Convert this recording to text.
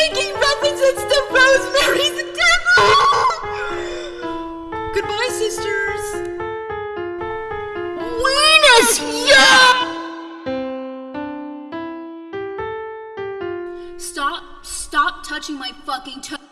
making references to Rosemary's Devil! Goodbye, sisters! Venus! Yeah! Stop, stop touching my fucking toe.